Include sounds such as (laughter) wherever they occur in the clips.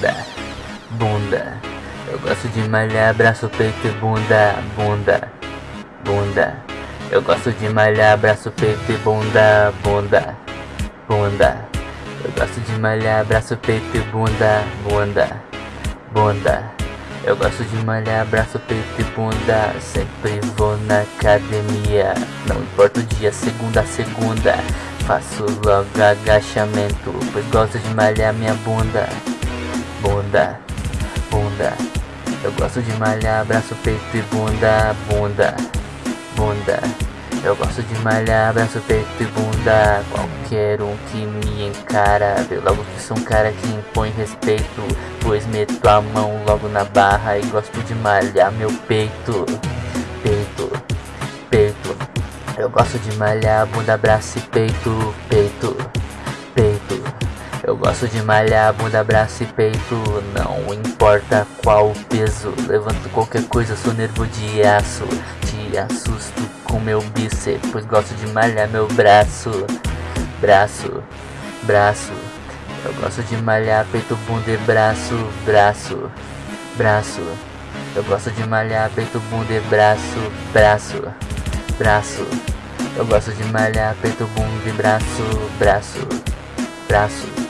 bunda, bunda. Eu gosto de malhar braço, peito e bunda, bunda, bunda. Eu gosto de malhar braço, peito e bunda, bunda, bunda. Eu gosto de malhar braço, peito e bunda, bunda, bunda. Eu gosto de malhar braço, peito e bunda Sempre vou na academia Não importa o dia, segunda a segunda Faço logo agachamento Pois gosto de malhar minha bunda Bunda, bunda. Eu gosto de malhar braço, peito e bunda Bunda, bunda. Eu gosto de malhar braço, peito e bunda. Qualquer um que me encara Vê logo que sou um cara que impõe respeito. Pois meto a mão logo na barra E gosto de malhar meu peito. Peito, peito. Eu gosto de malhar bunda, braço e peito Peito, Eu gosto de malhar bunda, braço e peito Não importa qual peso Levanto qualquer coisa, sou nervo de aço Te assusto com meu bíceps, pois gosto de malhar meu braço, braço, braço. Eu gosto de malhar peito, bunda e braço, braço, braço. Eu gosto de malhar peito, bunda e braço, braço, braço. Eu gosto de malhar peito, bunda e braço, braço, braço.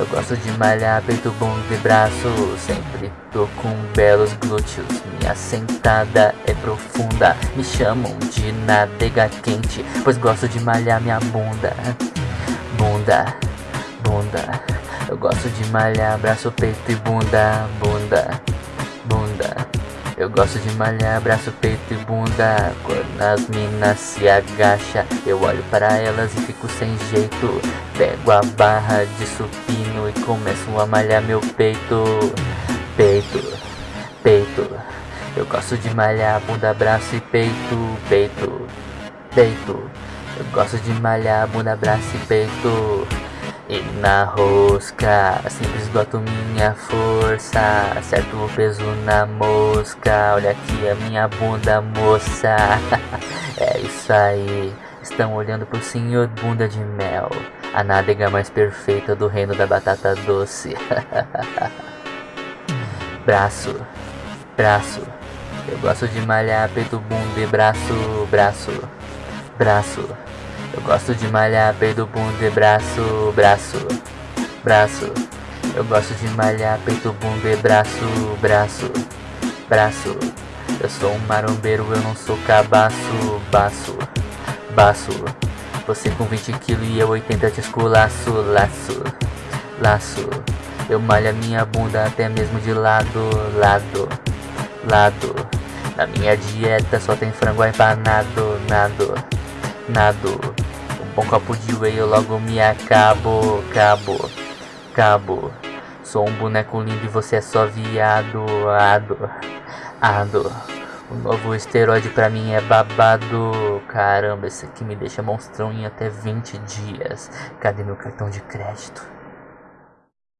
Eu gosto de malhar peito, bunda e braço Sempre tô com belos glúteos. Minha sentada é profunda Me chamam de nadega quente Pois gosto de malhar minha bunda. Bunda, bunda Eu gosto de malhar braço, peito e bunda Bunda, bunda. Eu gosto de malhar braço, peito e bunda. Quando as minas se agacha Eu olho para elas e fico sem jeito. Pego a barra de supino e começo a malhar meu peito Peito, peito. Eu gosto de malhar bunda, braço e peito Peito, peito. Eu gosto de malhar bunda, braço e peito. E na rosca, sempre esgoto minha força. Acerto o peso na mosca. Olha aqui a minha bunda, moça. (laughs) É isso aí. Estão olhando pro senhor bunda de mel A nádega mais perfeita do reino da batata doce (laughs) Braço, braço Eu gosto de malhar peito, bunda e braço, braço, braço eu gosto de malhar peito, bunda e braço, braço, braço. Eu gosto de malhar peito, bunda e braço, braço, braço. Eu sou um marombeiro, eu não sou cabaço, baço, baço. Você com 20 kg e eu 80 te esculaço, laço, laço. Eu malho a minha bunda até mesmo de lado, lado, lado. Na minha dieta só tem frango empanado, nado, nado. Um copo de whey eu logo me acabo, cabo, cabo. Sou um boneco lindo e você é só viado, ado, ado. O novo esteroide pra mim é babado. Caramba, esse aqui me deixa monstrão em até 20 dias. Cadê meu cartão de crédito?